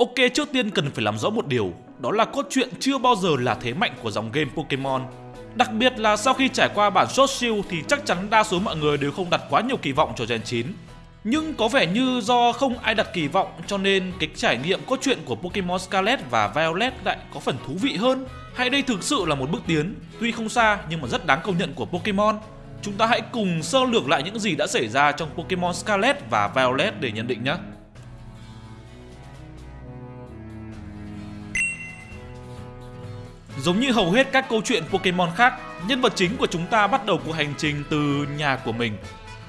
Ok, trước tiên cần phải làm rõ một điều, đó là cốt truyện chưa bao giờ là thế mạnh của dòng game Pokemon. Đặc biệt là sau khi trải qua bản Sword Shield thì chắc chắn đa số mọi người đều không đặt quá nhiều kỳ vọng cho Gen 9. Nhưng có vẻ như do không ai đặt kỳ vọng cho nên cái trải nghiệm cốt truyện của Pokemon Scarlet và Violet lại có phần thú vị hơn. Hay đây thực sự là một bước tiến, tuy không xa nhưng mà rất đáng công nhận của Pokemon. Chúng ta hãy cùng sơ lược lại những gì đã xảy ra trong Pokemon Scarlet và Violet để nhận định nhé. Giống như hầu hết các câu chuyện Pokemon khác, nhân vật chính của chúng ta bắt đầu cuộc hành trình từ nhà của mình.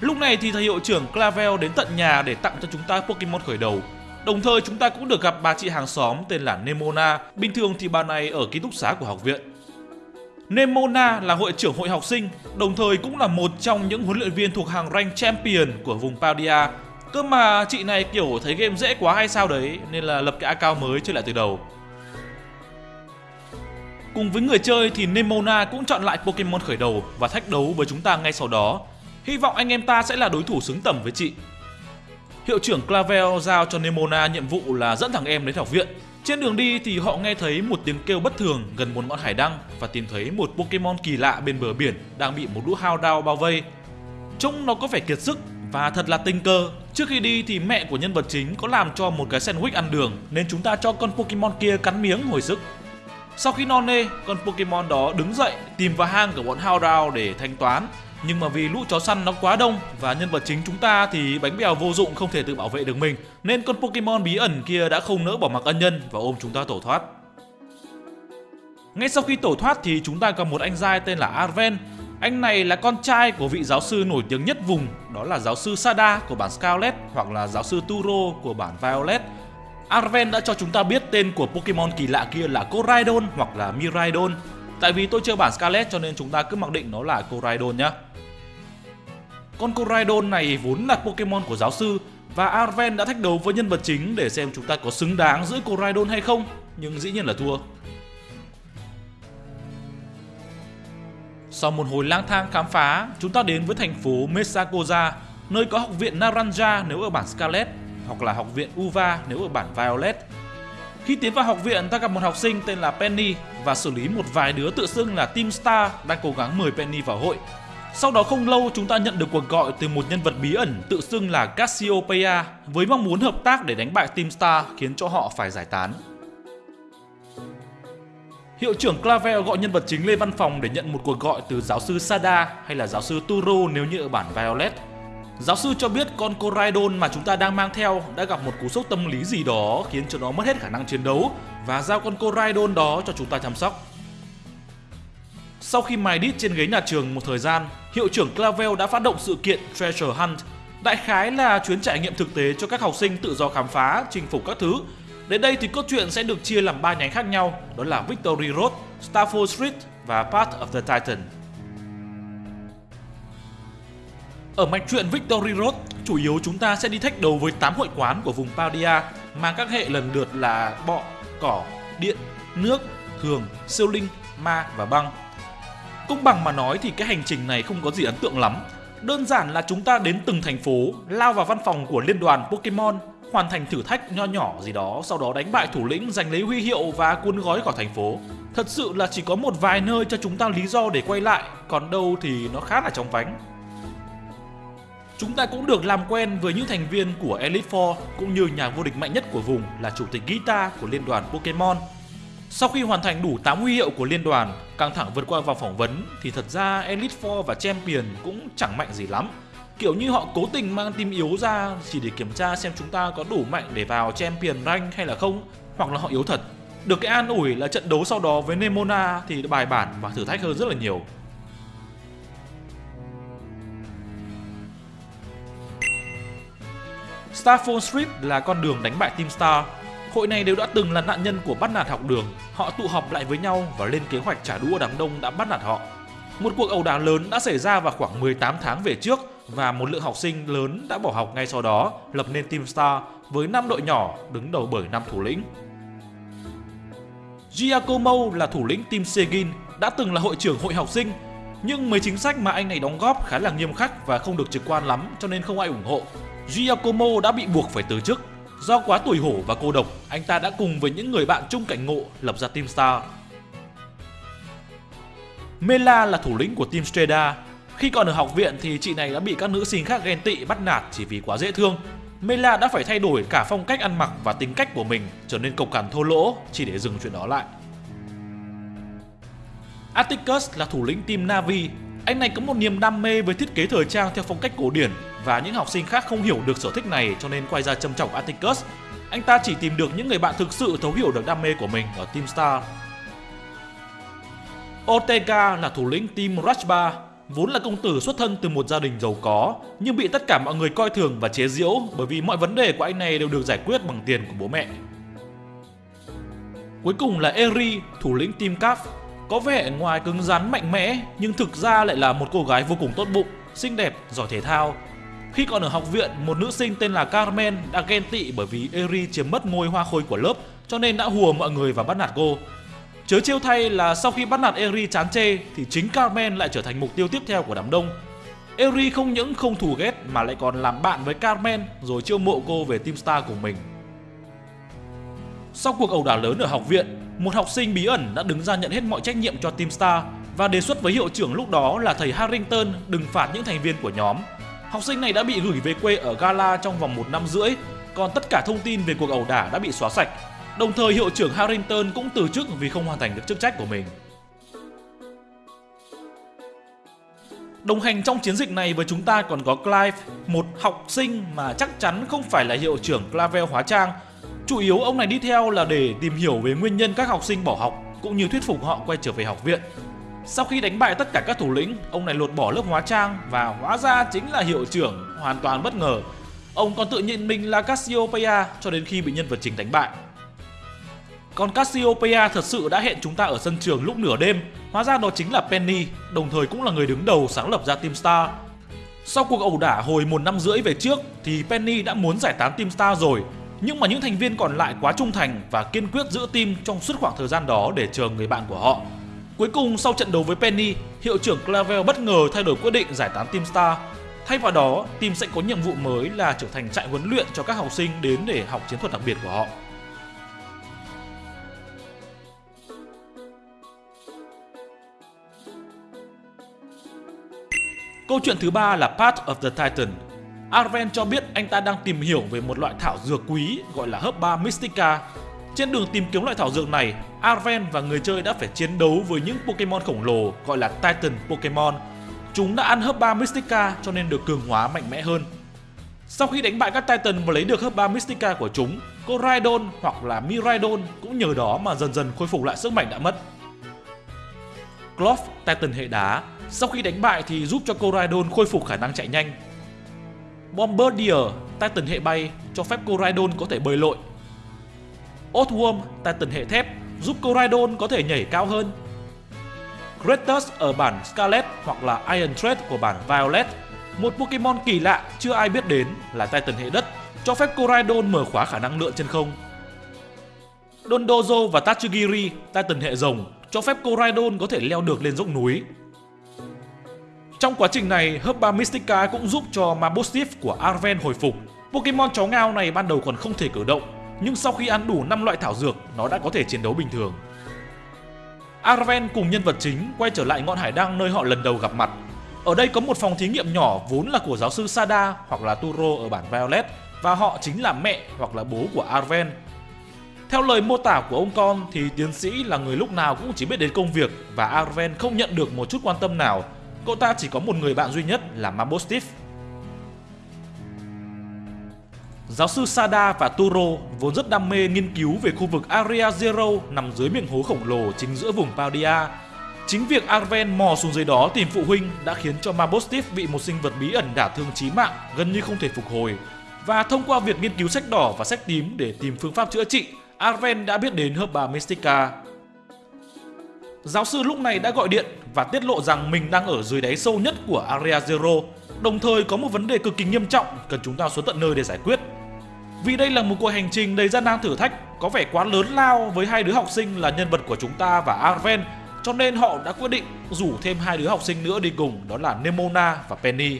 Lúc này thì thầy hiệu trưởng Clavel đến tận nhà để tặng cho chúng ta Pokemon khởi đầu. Đồng thời chúng ta cũng được gặp bà chị hàng xóm tên là Nemona, bình thường thì bà này ở ký túc xá của học viện. Nemona là hội trưởng hội học sinh, đồng thời cũng là một trong những huấn luyện viên thuộc hàng rank champion của vùng Paldia. Cơ mà chị này kiểu thấy game dễ quá hay sao đấy nên là lập cái account mới chơi lại từ đầu. Cùng với người chơi thì Nemona cũng chọn lại Pokemon khởi đầu và thách đấu với chúng ta ngay sau đó. Hy vọng anh em ta sẽ là đối thủ xứng tầm với chị. Hiệu trưởng Clavel giao cho Nemona nhiệm vụ là dẫn thằng em đến học viện. Trên đường đi thì họ nghe thấy một tiếng kêu bất thường gần một ngọn hải đăng và tìm thấy một Pokemon kỳ lạ bên bờ biển đang bị một lũ hao đao bao vây. Trông nó có vẻ kiệt sức và thật là tình cờ. Trước khi đi thì mẹ của nhân vật chính có làm cho một cái sandwich ăn đường nên chúng ta cho con Pokemon kia cắn miếng hồi sức. Sau khi non nê, con Pokemon đó đứng dậy tìm vào hang của bọn Houndour để thanh toán. Nhưng mà vì lũ chó săn nó quá đông và nhân vật chính chúng ta thì bánh bèo vô dụng không thể tự bảo vệ được mình nên con Pokemon bí ẩn kia đã không nỡ bỏ mặc ân nhân và ôm chúng ta tổ thoát. Ngay sau khi tổ thoát thì chúng ta gặp một anh giai tên là Arven. Anh này là con trai của vị giáo sư nổi tiếng nhất vùng, đó là giáo sư Sada của bản Scarlet hoặc là giáo sư Turo của bản Violet Arven đã cho chúng ta biết tên của Pokemon kỳ lạ kia là Coraidon hoặc là Miraidon. Tại vì tôi chơi bản Scarlet cho nên chúng ta cứ mặc định nó là Coraidon nhé. Con Coraidon này vốn là Pokemon của giáo sư và Arven đã thách đấu với nhân vật chính để xem chúng ta có xứng đáng giữ Coraidon hay không, nhưng dĩ nhiên là thua. Sau một hồi lang thang khám phá, chúng ta đến với thành phố Mesakoza, nơi có học viện Naranja nếu ở bản Scarlet hoặc là học viện Uva nếu ở bản Violet. Khi tiến vào học viện, ta gặp một học sinh tên là Penny và xử lý một vài đứa tự xưng là Team Star đang cố gắng mời Penny vào hội. Sau đó không lâu chúng ta nhận được cuộc gọi từ một nhân vật bí ẩn tự xưng là Cassiopeia với mong muốn hợp tác để đánh bại Team Star khiến cho họ phải giải tán. Hiệu trưởng Clavel gọi nhân vật chính lên văn phòng để nhận một cuộc gọi từ giáo sư Sada hay là giáo sư Turo nếu như ở bản Violet. Giáo sư cho biết con Coraidon mà chúng ta đang mang theo đã gặp một cú sốc tâm lý gì đó khiến cho nó mất hết khả năng chiến đấu và giao con Coraidon đó cho chúng ta chăm sóc. Sau khi mài đít trên ghế nhà trường một thời gian, hiệu trưởng Clavel đã phát động sự kiện Treasure Hunt. Đại khái là chuyến trải nghiệm thực tế cho các học sinh tự do khám phá, chinh phục các thứ. Đến đây thì cốt truyện sẽ được chia làm ba nhánh khác nhau, đó là Victory Road, Starfall Street và Path of the Titan. Ở mạch truyện Victory Road, chủ yếu chúng ta sẽ đi thách đấu với 8 hội quán của vùng Paldia mang các hệ lần lượt là bọ, cỏ, điện, nước, thường, siêu linh, ma và băng. Công bằng mà nói thì cái hành trình này không có gì ấn tượng lắm. Đơn giản là chúng ta đến từng thành phố, lao vào văn phòng của liên đoàn Pokemon, hoàn thành thử thách nho nhỏ gì đó, sau đó đánh bại thủ lĩnh, giành lấy huy hiệu và cuốn gói khỏi thành phố. Thật sự là chỉ có một vài nơi cho chúng ta lý do để quay lại, còn đâu thì nó khá là trong vánh. Chúng ta cũng được làm quen với những thành viên của Elite Four cũng như nhà vô địch mạnh nhất của vùng là chủ tịch Gita của liên đoàn Pokemon. Sau khi hoàn thành đủ 8 huy hiệu của liên đoàn, căng thẳng vượt qua vòng phỏng vấn thì thật ra Elite Four và Champion cũng chẳng mạnh gì lắm. Kiểu như họ cố tình mang team yếu ra chỉ để kiểm tra xem chúng ta có đủ mạnh để vào Champion rank hay là không, hoặc là họ yếu thật. Được cái an ủi là trận đấu sau đó với Nemona thì bài bản và thử thách hơn rất là nhiều. Starphone Street là con đường đánh bại Team Star. Hội này đều đã từng là nạn nhân của bắt nạt học đường. Họ tụ họp lại với nhau và lên kế hoạch trả đũa đám đông đã bắt nạt họ. Một cuộc ẩu đả lớn đã xảy ra vào khoảng 18 tháng về trước và một lượng học sinh lớn đã bỏ học ngay sau đó, lập nên Team Star với 5 đội nhỏ đứng đầu bởi 5 thủ lĩnh. Giacomo là thủ lĩnh Team Segin, đã từng là hội trưởng hội học sinh, nhưng mấy chính sách mà anh này đóng góp khá là nghiêm khắc và không được trực quan lắm cho nên không ai ủng hộ. Giacomo đã bị buộc phải từ chức. Do quá tuổi hổ và cô độc, anh ta đã cùng với những người bạn chung cảnh ngộ lập ra Team Star. Mela là thủ lĩnh của Team Streda. Khi còn ở học viện thì chị này đã bị các nữ sinh khác ghen tị bắt nạt chỉ vì quá dễ thương. Mela đã phải thay đổi cả phong cách ăn mặc và tính cách của mình trở nên cộc cằn thô lỗ chỉ để dừng chuyện đó lại. Atticus là thủ lĩnh team Navi. Anh này có một niềm đam mê với thiết kế thời trang theo phong cách cổ điển và những học sinh khác không hiểu được sở thích này cho nên quay ra châm chọc Atticus. Anh ta chỉ tìm được những người bạn thực sự thấu hiểu được đam mê của mình ở Team Star. Ortega là thủ lĩnh team Rajba, vốn là công tử xuất thân từ một gia đình giàu có, nhưng bị tất cả mọi người coi thường và chế giễu bởi vì mọi vấn đề của anh này đều được giải quyết bằng tiền của bố mẹ. Cuối cùng là Eri, thủ lĩnh team Cap, có vẻ ngoài cứng rắn mạnh mẽ nhưng thực ra lại là một cô gái vô cùng tốt bụng, xinh đẹp, giỏi thể thao. Khi còn ở học viện, một nữ sinh tên là Carmen đã ghen tị bởi vì Eri chiếm mất ngôi hoa khôi của lớp cho nên đã hùa mọi người và bắt nạt cô. Chớ trêu thay là sau khi bắt nạt Eri chán chê thì chính Carmen lại trở thành mục tiêu tiếp theo của đám đông. Eri không những không thù ghét mà lại còn làm bạn với Carmen rồi chiêu mộ cô về Team Star của mình. Sau cuộc ẩu đả lớn ở học viện, một học sinh bí ẩn đã đứng ra nhận hết mọi trách nhiệm cho Team Star và đề xuất với hiệu trưởng lúc đó là thầy Harrington đừng phạt những thành viên của nhóm. Học sinh này đã bị gửi về quê ở Gala trong vòng một năm rưỡi, còn tất cả thông tin về cuộc ẩu đả đã bị xóa sạch. Đồng thời hiệu trưởng Harrington cũng từ chức vì không hoàn thành được chức trách của mình. Đồng hành trong chiến dịch này với chúng ta còn có Clive, một học sinh mà chắc chắn không phải là hiệu trưởng Clavel hóa trang Chủ yếu ông này đi theo là để tìm hiểu về nguyên nhân các học sinh bỏ học cũng như thuyết phục họ quay trở về học viện. Sau khi đánh bại tất cả các thủ lĩnh, ông này lột bỏ lớp hóa trang và hóa ra chính là hiệu trưởng, hoàn toàn bất ngờ. Ông còn tự nhận mình là Cassiopeia cho đến khi bị nhân vật chính đánh bại. Còn Cassiopeia thật sự đã hẹn chúng ta ở sân trường lúc nửa đêm, hóa ra đó chính là Penny, đồng thời cũng là người đứng đầu sáng lập ra Team Star. Sau cuộc ẩu đả hồi một năm rưỡi về trước thì Penny đã muốn giải tán Team Star rồi nhưng mà những thành viên còn lại quá trung thành và kiên quyết giữ team trong suốt khoảng thời gian đó để chờ người bạn của họ. Cuối cùng sau trận đấu với Penny, hiệu trưởng Clavel bất ngờ thay đổi quyết định giải tán Team Star. Thay vào đó, team sẽ có nhiệm vụ mới là trở thành trại huấn luyện cho các học sinh đến để học chiến thuật đặc biệt của họ. Câu chuyện thứ ba là Path of the Titan Arven cho biết anh ta đang tìm hiểu về một loại thảo dược quý gọi là Herba Mystica. Trên đường tìm kiếm loại thảo dược này, Arven và người chơi đã phải chiến đấu với những Pokemon khổng lồ gọi là Titan Pokemon. Chúng đã ăn Herba Mystica cho nên được cường hóa mạnh mẽ hơn. Sau khi đánh bại các Titan và lấy được Herba Mystica của chúng, Coraidon hoặc là Miraidon cũng nhờ đó mà dần dần khôi phục lại sức mạnh đã mất. Cloth, Titan hệ đá, sau khi đánh bại thì giúp cho Coraidon khôi phục khả năng chạy nhanh Bombardier, Titan hệ bay, cho phép Coraidon có thể bơi lội. Earthworm, Titan hệ thép, giúp Coraidon có thể nhảy cao hơn. Kratos ở bản Scarlet hoặc là Iron Thread của bản Violet, một Pokemon kỳ lạ chưa ai biết đến là Titan hệ đất, cho phép Coraidon mở khóa khả năng lượn trên không. Dondozo và Tachigiri, Titan hệ rồng, cho phép Coraidon có thể leo được lên dốc núi. Trong quá trình này, Herba Mystica cũng giúp cho Mabosstiff của Arven hồi phục. Pokemon chó ngao này ban đầu còn không thể cử động, nhưng sau khi ăn đủ 5 loại thảo dược, nó đã có thể chiến đấu bình thường. Arven cùng nhân vật chính quay trở lại ngọn hải đăng nơi họ lần đầu gặp mặt. Ở đây có một phòng thí nghiệm nhỏ vốn là của giáo sư Sada hoặc là Turo ở bản Violet và họ chính là mẹ hoặc là bố của Arven. Theo lời mô tả của ông con thì tiến sĩ là người lúc nào cũng chỉ biết đến công việc và Arven không nhận được một chút quan tâm nào Cậu ta chỉ có một người bạn duy nhất là Mabosstiff. Giáo sư Sada và Turo vốn rất đam mê nghiên cứu về khu vực Area Zero nằm dưới miệng hố khổng lồ chính giữa vùng Paldia. Chính việc Arven mò xuống dưới đó tìm phụ huynh đã khiến cho Mabosstiff bị một sinh vật bí ẩn đả thương chí mạng gần như không thể phục hồi. Và thông qua việc nghiên cứu sách đỏ và sách tím để tìm phương pháp chữa trị, Arven đã biết đến Herba Mystica, Giáo sư lúc này đã gọi điện và tiết lộ rằng mình đang ở dưới đáy sâu nhất của Area Zero, đồng thời có một vấn đề cực kỳ nghiêm trọng cần chúng ta xuống tận nơi để giải quyết. Vì đây là một cuộc hành trình đầy gian nan thử thách, có vẻ quá lớn lao với hai đứa học sinh là nhân vật của chúng ta và Arven, cho nên họ đã quyết định rủ thêm hai đứa học sinh nữa đi cùng, đó là Nemona và Penny.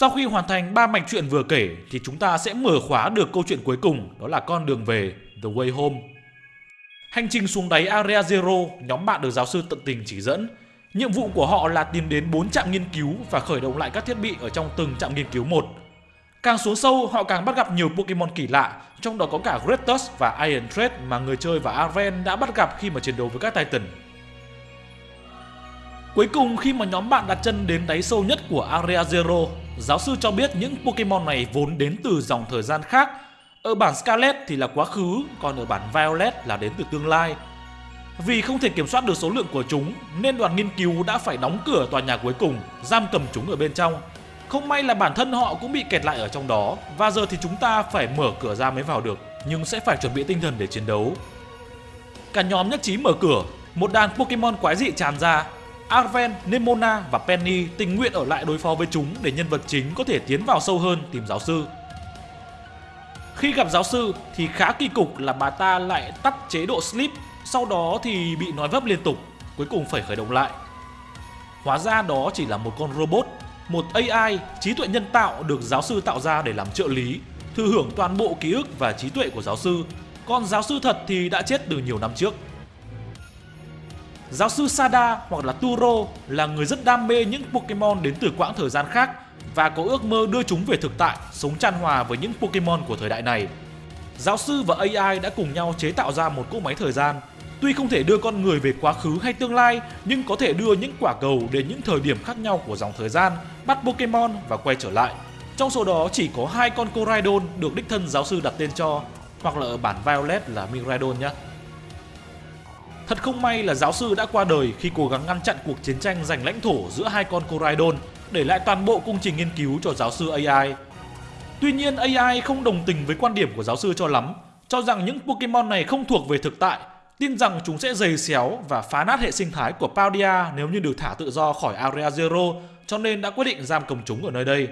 Sau khi hoàn thành ba mạch truyện vừa kể thì chúng ta sẽ mở khóa được câu chuyện cuối cùng đó là con đường về The Way Home. Hành trình xuống đáy Area Zero, nhóm bạn được giáo sư tận tình chỉ dẫn. Nhiệm vụ của họ là tìm đến 4 trạm nghiên cứu và khởi động lại các thiết bị ở trong từng trạm nghiên cứu một. Càng xuống sâu, họ càng bắt gặp nhiều Pokemon kỳ lạ, trong đó có cả Gretus và Iron Thread mà người chơi và Arven đã bắt gặp khi mà chiến đấu với các Titan. Cuối cùng khi mà nhóm bạn đặt chân đến đáy sâu nhất của Area Zero, giáo sư cho biết những Pokemon này vốn đến từ dòng thời gian khác. Ở bản Scarlet thì là quá khứ, còn ở bản Violet là đến từ tương lai. Vì không thể kiểm soát được số lượng của chúng, nên đoàn nghiên cứu đã phải đóng cửa tòa nhà cuối cùng, giam cầm chúng ở bên trong. Không may là bản thân họ cũng bị kẹt lại ở trong đó, và giờ thì chúng ta phải mở cửa ra mới vào được, nhưng sẽ phải chuẩn bị tinh thần để chiến đấu. Cả nhóm nhất trí mở cửa, một đàn Pokemon quái dị tràn ra, Arven, Nemona và Penny tình nguyện ở lại đối phó với chúng để nhân vật chính có thể tiến vào sâu hơn tìm giáo sư. Khi gặp giáo sư thì khá kỳ cục là bà ta lại tắt chế độ sleep, sau đó thì bị nói vấp liên tục, cuối cùng phải khởi động lại. Hóa ra đó chỉ là một con robot, một AI, trí tuệ nhân tạo được giáo sư tạo ra để làm trợ lý, thừa hưởng toàn bộ ký ức và trí tuệ của giáo sư, còn giáo sư thật thì đã chết từ nhiều năm trước. Giáo sư Sada hoặc là Turo là người rất đam mê những Pokemon đến từ quãng thời gian khác và có ước mơ đưa chúng về thực tại, sống chan hòa với những Pokemon của thời đại này. Giáo sư và AI đã cùng nhau chế tạo ra một cỗ máy thời gian. Tuy không thể đưa con người về quá khứ hay tương lai, nhưng có thể đưa những quả cầu đến những thời điểm khác nhau của dòng thời gian, bắt Pokemon và quay trở lại. Trong số đó chỉ có hai con Coraidon được đích thân giáo sư đặt tên cho, hoặc là ở bản Violet là Miraidon nhé. Thật không may là giáo sư đã qua đời khi cố gắng ngăn chặn cuộc chiến tranh giành lãnh thổ giữa hai con Coraidon, để lại toàn bộ công trình nghiên cứu cho giáo sư AI. Tuy nhiên AI không đồng tình với quan điểm của giáo sư cho lắm, cho rằng những Pokemon này không thuộc về thực tại, tin rằng chúng sẽ dày xéo và phá nát hệ sinh thái của Paldia nếu như được thả tự do khỏi Area Zero, cho nên đã quyết định giam cầm chúng ở nơi đây.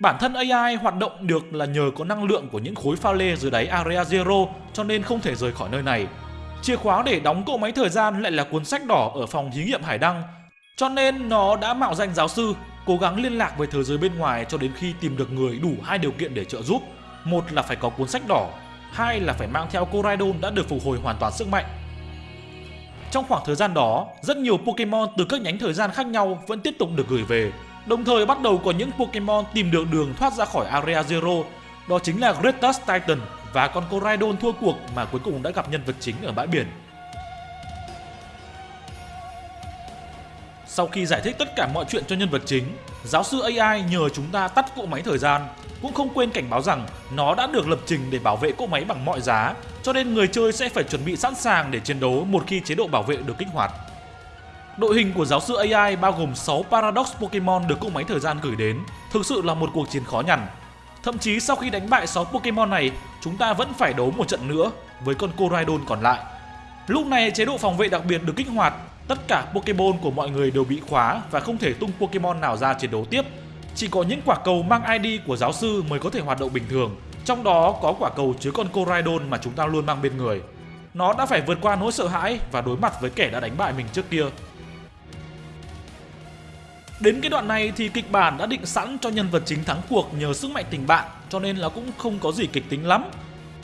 Bản thân AI hoạt động được là nhờ có năng lượng của những khối pha lê dưới đáy Area Zero cho nên không thể rời khỏi nơi này. Chìa khóa để đóng cỗ máy thời gian lại là cuốn sách đỏ ở phòng thí nghiệm Hải Đăng. Cho nên nó đã mạo danh giáo sư, cố gắng liên lạc với thế giới bên ngoài cho đến khi tìm được người đủ hai điều kiện để trợ giúp. Một là phải có cuốn sách đỏ, hai là phải mang theo Coraidon đã được phục hồi hoàn toàn sức mạnh. Trong khoảng thời gian đó, rất nhiều Pokemon từ các nhánh thời gian khác nhau vẫn tiếp tục được gửi về. Đồng thời bắt đầu có những Pokemon tìm được đường thoát ra khỏi Area Zero, đó chính là Greatest Titan và con Coraidon thua cuộc mà cuối cùng đã gặp nhân vật chính ở bãi biển. Sau khi giải thích tất cả mọi chuyện cho nhân vật chính, giáo sư AI nhờ chúng ta tắt cỗ máy thời gian, cũng không quên cảnh báo rằng nó đã được lập trình để bảo vệ cỗ máy bằng mọi giá, cho nên người chơi sẽ phải chuẩn bị sẵn sàng để chiến đấu một khi chế độ bảo vệ được kích hoạt. Đội hình của giáo sư AI bao gồm 6 Paradox Pokemon được cỗ máy thời gian gửi đến, thực sự là một cuộc chiến khó nhằn Thậm chí sau khi đánh bại 6 Pokemon này, chúng ta vẫn phải đấu một trận nữa với con Coraidon còn lại. Lúc này chế độ phòng vệ đặc biệt được kích hoạt, tất cả Pokemon của mọi người đều bị khóa và không thể tung Pokemon nào ra chiến đấu tiếp. Chỉ có những quả cầu mang ID của giáo sư mới có thể hoạt động bình thường, trong đó có quả cầu chứa con Coraidon mà chúng ta luôn mang bên người. Nó đã phải vượt qua nỗi sợ hãi và đối mặt với kẻ đã đánh bại mình trước kia. Đến cái đoạn này thì kịch bản đã định sẵn cho nhân vật chính thắng cuộc nhờ sức mạnh tình bạn, cho nên là cũng không có gì kịch tính lắm.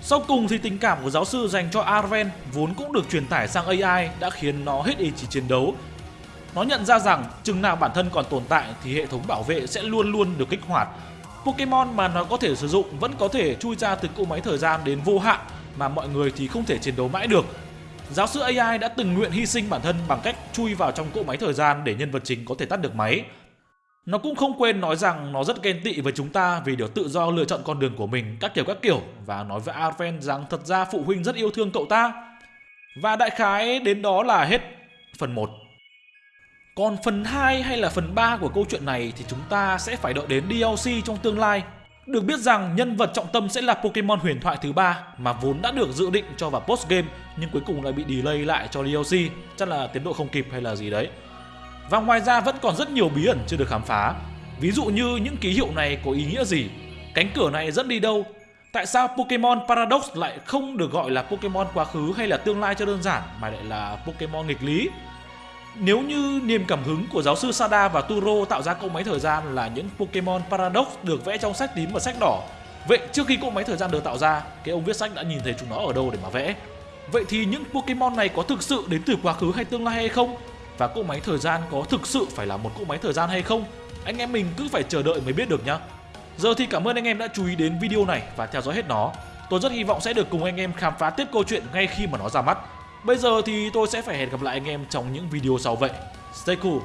Sau cùng thì tình cảm của giáo sư dành cho Arven vốn cũng được truyền tải sang AI đã khiến nó hết ý chí chiến đấu. Nó nhận ra rằng chừng nào bản thân còn tồn tại thì hệ thống bảo vệ sẽ luôn luôn được kích hoạt. Pokemon mà nó có thể sử dụng vẫn có thể chui ra từ cỗ máy thời gian đến vô hạn mà mọi người thì không thể chiến đấu mãi được. Giáo sư AI đã từng nguyện hy sinh bản thân bằng cách chui vào trong cỗ máy thời gian để nhân vật chính có thể tắt được máy. Nó cũng không quên nói rằng nó rất ghen tị với chúng ta vì được tự do lựa chọn con đường của mình, các kiểu các kiểu, và nói với Arven rằng thật ra phụ huynh rất yêu thương cậu ta. Và đại khái đến đó là hết phần 1. Còn phần 2 hay là phần 3 của câu chuyện này thì chúng ta sẽ phải đợi đến DLC trong tương lai được biết rằng nhân vật trọng tâm sẽ là Pokemon huyền thoại thứ ba mà vốn đã được dự định cho vào post game nhưng cuối cùng lại bị delay lại cho DLC, chắc là tiến độ không kịp hay là gì đấy. Và ngoài ra vẫn còn rất nhiều bí ẩn chưa được khám phá. Ví dụ như những ký hiệu này có ý nghĩa gì? Cánh cửa này dẫn đi đâu? Tại sao Pokemon Paradox lại không được gọi là Pokemon quá khứ hay là tương lai cho đơn giản mà lại là Pokemon nghịch lý? Nếu như niềm cảm hứng của giáo sư Sada và Turo tạo ra cỗ máy thời gian là những Pokemon Paradox được vẽ trong sách tím và sách đỏ, vậy trước khi cỗ máy thời gian được tạo ra, cái ông viết sách đã nhìn thấy chúng nó ở đâu để mà vẽ? Vậy thì những Pokemon này có thực sự đến từ quá khứ hay tương lai hay không? Và cỗ máy thời gian có thực sự phải là một cỗ máy thời gian hay không? Anh em mình cứ phải chờ đợi mới biết được nhá. Giờ thì cảm ơn anh em đã chú ý đến video này và theo dõi hết nó. Tôi rất hy vọng sẽ được cùng anh em khám phá tiếp câu chuyện ngay khi mà nó ra mắt. Bây giờ thì tôi sẽ phải hẹn gặp lại anh em trong những video sau vậy. Stay cool!